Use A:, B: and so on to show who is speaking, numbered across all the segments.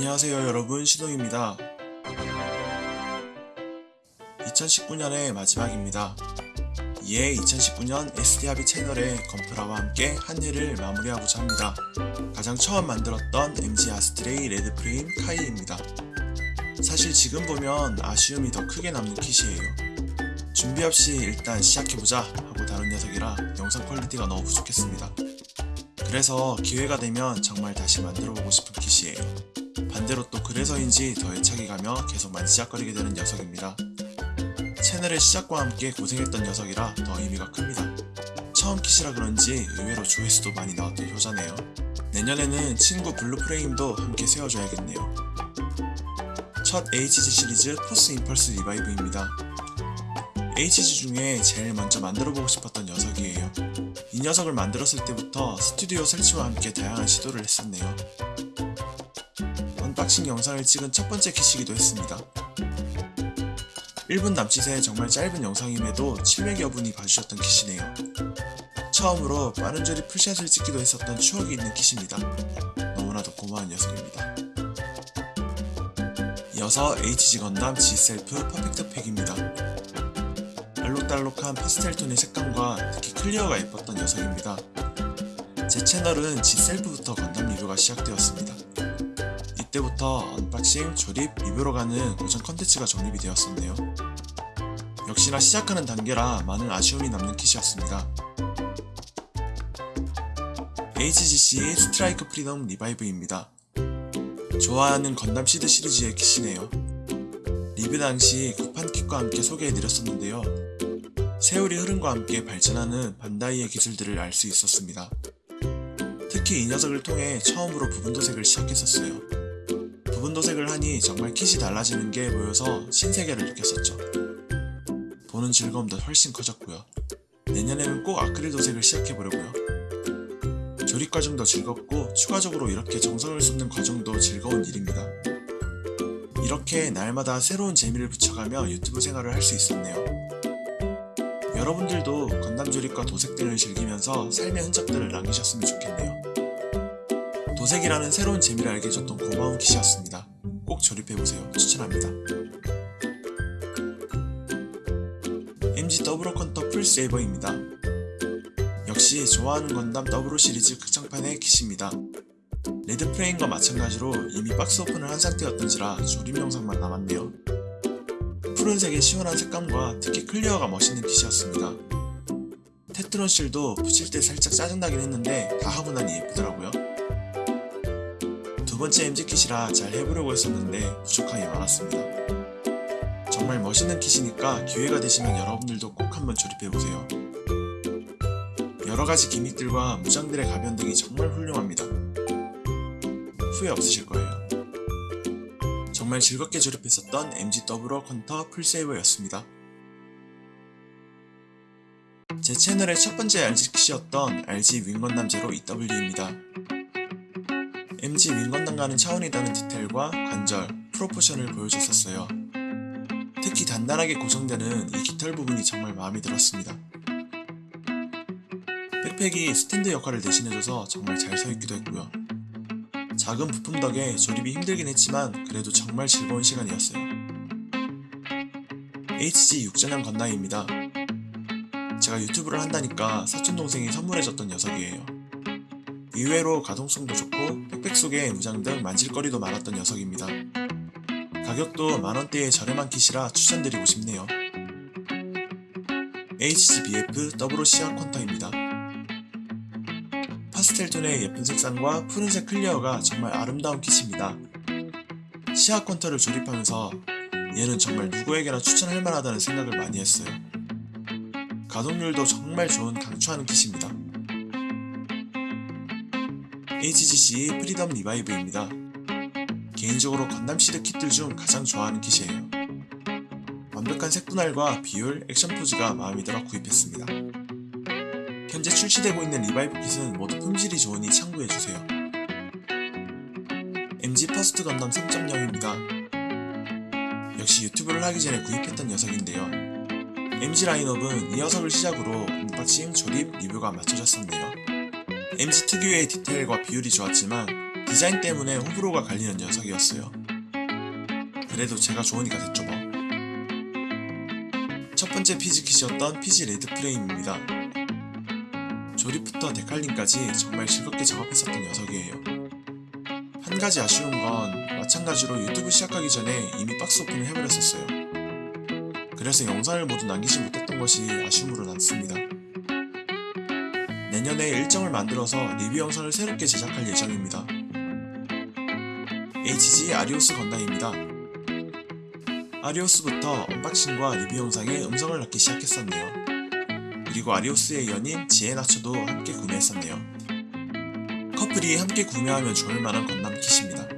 A: 안녕하세요 여러분. 시동입니다. 2019년의 마지막입니다. 이에 2019년 SDRB 채널의 건프라와 함께 한 해를 마무리하고자 합니다. 가장 처음 만들었던 MG 아스트레이 레드프레임 카이입니다. 사실 지금 보면 아쉬움이 더 크게 남는 kit이에요. 준비 없이 일단 시작해보자 하고 다룬 녀석이라 영상 quality가 너무 부족했습니다. 그래서 기회가 되면 정말 다시 만들어보고 싶은 kit이에요 반대로 또 그래서인지 더 애착이 가며 계속 만지작거리게 되는 녀석입니다. 채널의 시작과 함께 고생했던 녀석이라 더 의미가 큽니다. 처음 kit이라 그런지 의외로 조회수도 많이 나왔던 효자네요. 내년에는 친구 블루프레임도 함께 세워줘야겠네요. 첫 HG 시리즈 포스 임펄스 리바이브입니다. HG 중에 제일 먼저 만들어보고 싶었던 녀석이에요. 이 녀석을 만들었을 때부터 스튜디오 설치와 함께 다양한 시도를 했었네요. unboxing 영상을 찍은 첫 번째 kit이기도 했습니다. 1분 남짓의 정말 짧은 영상임에도 700여 분이 봐주셨던 kit이네요. 처음으로 빠른 조립 full shot을 찍기도 했었던 추억이 있는 kit입니다. 너무나도 고마운 녀석입니다. 이어서 HG 건담 G셀프 퍼펙트 팩입니다. 알록달록한 파스텔 톤의 색감과 특히 clear가 예뻤던 녀석입니다. 제 채널은 G셀프부터 건담 리뷰가 시작되었습니다. 이때부터 unboxing, 조립, 리뷰로 가는 고정 컨텐츠가 정립이 되었었네요. 역시나 시작하는 단계라 많은 아쉬움이 남는 kit이었습니다. HGC 스트라이크 프리덤 리바이브입니다. 좋아하는 건담 시드 시리즈의 kit이네요. 리뷰 당시 구판 kit과 함께 소개해드렸었는데요. 세월이 흐름과 함께 발전하는 반다이의 기술들을 알 수 있었습니다. 특히 이 녀석을 통해 처음으로 부분 도색을 시작했었어요. 부분 도색을 하니 정말 kit이 달라지는 게 보여서 신세계를 느꼈었죠. 보는 즐거움도 훨씬 커졌고요. 내년에는 꼭 아크릴 도색을 시작해보려고요. 조립 과정도 즐겁고 추가적으로 이렇게 정성을 쏟는 과정도 즐거운 일입니다. 이렇게 날마다 새로운 재미를 붙여가며 유튜브 생활을 할 수 있었네요. 여러분들도 건담 조립과 도색들을 즐기면서 삶의 흔적들을 남기셨으면 좋겠네요. 도색이라는 새로운 재미를 알게 해줬던 고마운 kit이었습니다. 꼭 조립해보세요. 추천합니다. MG 더블오 퀀터 풀세이버입니다. 역시 좋아하는 건담 더블오 시리즈 극장판의 kit입니다. 레드 프레임과 마찬가지로 이미 박스 오픈을 한 상태였던지라 조립 영상만 남았네요. 푸른색의 시원한 색감과 특히 clear가 멋있는 kit이었습니다. 테트론 실도 붙일 때 살짝 짜증나긴 했는데 다 하고 나니 예쁘더라고요. 두 번째 MG kit이라 잘 해보려고 했었는데 부족함이 많았습니다. 정말 멋있는 kit이니까 기회가 되시면 여러분들도 꼭 한번 조립해보세요. 여러가지 gimmick들과 무장들의 가변 등이 정말 훌륭합니다. 후회 없으실 거예요. 정말 즐겁게 조립했었던 MG 더블오 퀀터 풀세이버였습니다. 제 채널의 첫 번째 RG kit이었던 RG 윙건담 제로 EW입니다. MG 윙건담과는 차원이 다른 디테일과 관절, proportion을 보여줬었어요. 특히 단단하게 고정되는 이 깃털 부분이 정말 마음에 들었습니다. 백팩이 스탠드 역할을 대신해줘서 정말 잘 서있기도 했고요. 작은 부품 덕에 조립이 힘들긴 했지만 그래도 정말 즐거운 시간이었어요. HG 6전형 건담입니다. 제가 유튜브를 한다니까 사촌동생이 선물해줬던 녀석이에요. 의외로 가동성도 좋고 백팩 속에 무장 등 만질거리도 많았던 녀석입니다. 가격도 만원대의 저렴한 킷이라 추천드리고 싶네요. HGBF 더블오 시아 퀀터입니다. 파스텔톤의 예쁜 색상과 푸른색 clear가 정말 아름다운 kit입니다. 시아 퀀터를 조립하면서 얘는 정말 누구에게나 추천할 만하다는 생각을 많이 했어요. 가동률도 정말 좋은 강추하는 kit입니다. HGC 프리덤 리바이브입니다. 개인적으로 건담 시드 kit들 중 가장 좋아하는 kit이에요. 완벽한 색분할과 비율, 액션 포즈가 마음에 들어 구입했습니다. 현재 출시되고 있는 Revive kit은 모두 품질이 좋으니 참고해주세요. MG 퍼스트 건담 3.0입니다. 역시 유튜브를 하기 전에 구입했던 녀석인데요. MG 라인업은 이 녀석을 시작으로 unboxing, 조립, 리뷰가 맞춰졌었네요. MG 특유의 디테일과 비율이 좋았지만 디자인 때문에 호불호가 갈리는 녀석이었어요. 그래도 제가 좋으니까 됐죠 뭐. 첫 번째 PG kit이었던 PG 레드 프레임입니다. 조립부터 데칼링까지 정말 즐겁게 작업했었던 녀석이에요. 한 가지 아쉬운 건 마찬가지로 유튜브 시작하기 전에 이미 박스 오픈을 해버렸었어요. 그래서 영상을 모두 남기지 못했던 것이 아쉬움으로 남습니다. 내년에 일정을 만들어서 리뷰 영상을 새롭게 제작할 예정입니다. HG 아리오스 건담입니다. 아리오스부터 unboxing과 리뷰 영상에 음성을 넣기 시작했었네요. 그리고 아리오스의 연인 지에나초도 함께 구매했었네요. 커플이 함께 구매하면 좋을 만한 건담 kit입니다.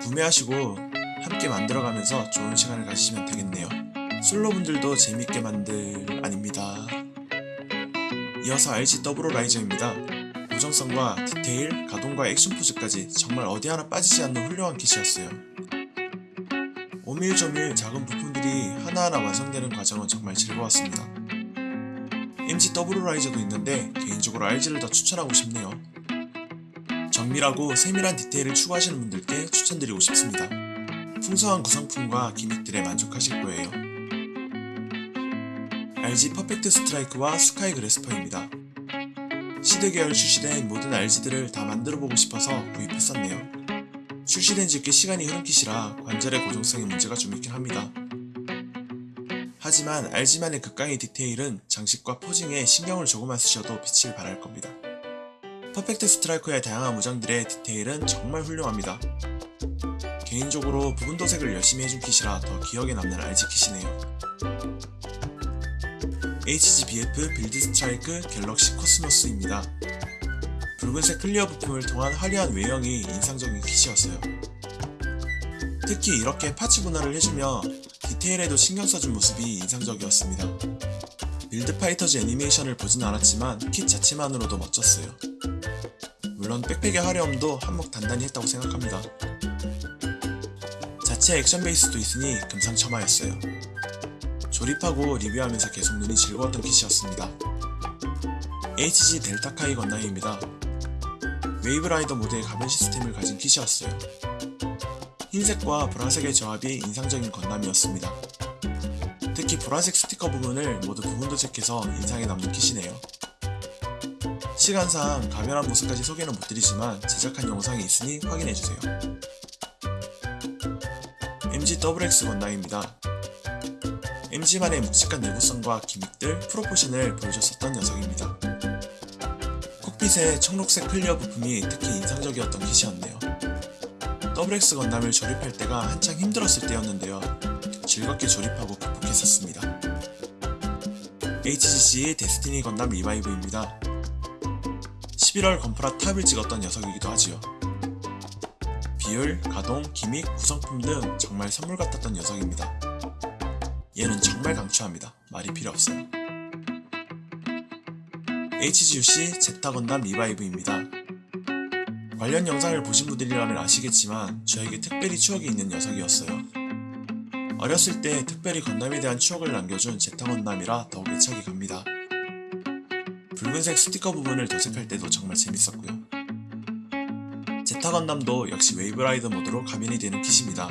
A: 구매하시고 함께 만들어가면서 좋은 시간을 가지시면 되겠네요. 솔로분들도 재밌게 만들 만합니다. 이어서 RG 더블오 라이저입니다. 고정성과 디테일, 가동과 액션 포즈까지 정말 어디 하나 빠지지 않는 훌륭한 킷이었어요. 오밀조밀 작은 부품들이 하나하나 완성되는 과정은 정말 즐거웠습니다. MG 더블오 라이저도 있는데 개인적으로 RG를 더 추천하고 싶네요. 정밀하고 세밀한 디테일을 추구하시는 분들께 추천드리고 싶습니다. 풍성한 구성품과 기믹들에 만족하실 거예요. RG 퍼펙트 스트라이크와 스카이 그래스퍼입니다. 시드 계열 출시된 모든 RG들을 다 만들어보고 싶어서 구입했었네요. 출시된 지 꽤 시간이 흐른 kit이라 관절의 고정성에 문제가 좀 있긴 합니다. 하지만 RG만의 극강의 디테일은 장식과 posing에 신경을 조금만 쓰셔도 빛을 발할 겁니다. 퍼펙트 스트라이크의 다양한 무장들의 디테일은 정말 훌륭합니다. 개인적으로 부분 도색을 열심히 해준 kit이라 더 기억에 남는 RG kit이네요. HGBF 빌드 스트라이크 갤럭시 코스모스입니다. 붉은색 clear 부품을 통한 화려한 외형이 인상적인 kit이었어요. 특히 이렇게 parts 분할을 해주며 디테일에도 신경 써준 모습이 인상적이었습니다. 빌드 파이터즈 애니메이션을 보진 않았지만 킷 자체만으로도 멋졌어요. 물론 백팩의 화려함도 한몫 단단히 했다고 생각합니다. 자체 action base도 있으니 금상첨화였어요. 조립하고 리뷰하면서 계속 눈이 즐거웠던 kit이었습니다. HG 델타 카이 건담입니다. 웨이브라이더 모드의 가변 시스템을 가진 kit이었어요. 흰색과 보라색의 조합이 인상적인 건담이었습니다. 특히 보라색 스티커 부분을 모두 부분 도색해서 인상에 남는 kit이네요. 시간상 가변한 모습까지 소개는 못드리지만 제작한 영상이 있으니 확인해주세요. MG XX 건담입니다. MG만의 묵직한 내구성과 gimmick들, proportion을 보여줬었던 녀석입니다. cockpit의 청록색 clear 부품이 특히 인상적이었던 kit이었네요. WX 건담을 조립할 때가 한창 힘들었을 때였는데요. 즐겁게 조립하고 극복했었습니다. HGCE 데스티니 건담 Revive입니다. 11월 건프라 탑을 찍었던 녀석이기도 하지요. 비율, 가동, 기믹, 구성품 등 정말 선물 같았던 녀석입니다. 얘는 정말 강추합니다. 말이 필요 없어요. HGUC 제타 건담 리바이브입니다. 관련 영상을 보신 분들이라면 아시겠지만 저에게 특별히 추억이 있는 녀석이었어요. 어렸을 때 특별히 건담에 대한 추억을 남겨준 제타 건담이라 더욱 애착이 갑니다. 붉은색 스티커 부분을 도색할 때도 정말 재밌었고요. 제타 건담도 역시 웨이브라이더 모드로 가변이 되는 kit입니다.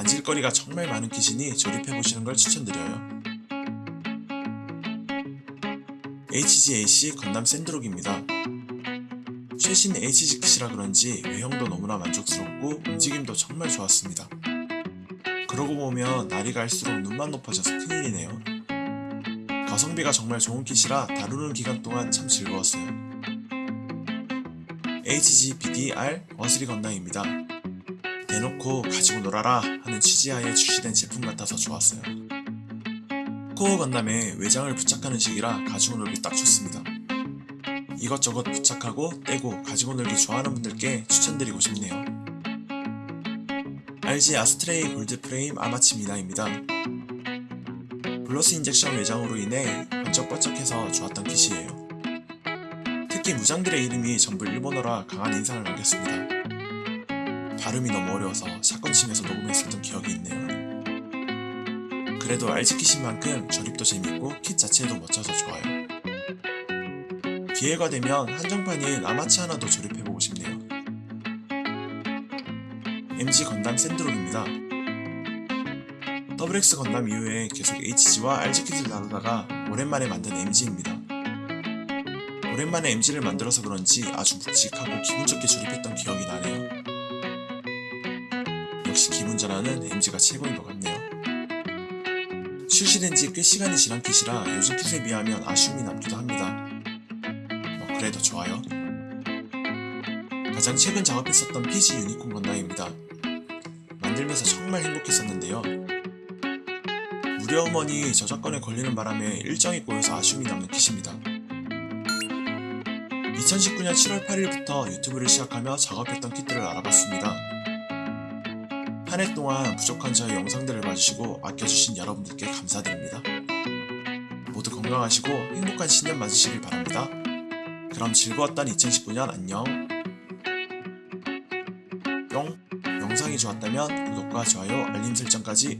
A: 만질거리가 정말 많은 kit이니 조립해보시는 걸 추천드려요. HGAC 건담 샌드록입니다. 최신 HG kit이라 그런지 외형도 너무나 만족스럽고 움직임도 정말 좋았습니다. 그러고 보면 날이 갈수록 눈만 높아져서 큰일이네요. 가성비가 정말 좋은 kit이라 다루는 기간 동안 참 즐거웠어요. HGBD:R 어스리 건담입니다. 대놓고 가지고 놀아라 하는 취지하에 출시된 제품 같아서 좋았어요. 코어 건담에 외장을 부착하는 식이라 가지고 놀기 딱 좋습니다. 이것저것 부착하고 떼고 가지고 놀기 좋아하는 분들께 추천드리고 싶네요. RG 아스트레이 골드 프레임 아마츠 미나입니다. gloss injection 외장으로 인해 번쩍번쩍해서 좋았던 kit이에요. 특히 무장들의 이름이 전부 일본어라 강한 인상을 남겼습니다. 발음이 너무 어려워서 치면서 녹음했었던 기억이 있네요. 그래도 킷인 만큼 조립도 재밌고 킷 자체도 멋져서 좋아요. 기회가 되면 한정판인 아마치 하나 더 조립해보고 싶네요. MG 건담 샌드록입니다. WX 건담 이후에 계속 HG와 RGkit을 다루다가 오랜만에 만든 MG입니다. 오랜만에 MG를 만들어서 그런지 아주 묵직하고 기분 좋게 조립했던 기억이 나네요. 전환은 MG가 최고인 것 같네요. 출시된 지 꽤 시간이 지난 킷이라 요즘 킷에 비하면 아쉬움이 남기도 합니다. 뭐 그래도 좋아요. 가장 최근 작업했었던 PG 유니콘 건담입니다. 만들면서 정말 행복했었는데요. 무료 음원이 저작권에 걸리는 바람에 일정이 꼬여서 아쉬움이 남는 킷입니다. 2019년 7월 8일부터 유튜브를 시작하며 작업했던 킷들을 알아봤습니다. 한 해 동안 부족한 저의 영상들을 봐주시고 아껴주신 여러분들께 감사드립니다. 모두 건강하시고 행복한 신년 맞으시길 바랍니다. 그럼 즐거웠던 2019년 안녕. 뿅. 영상이 좋았다면 구독과 좋아요, 알림 설정까지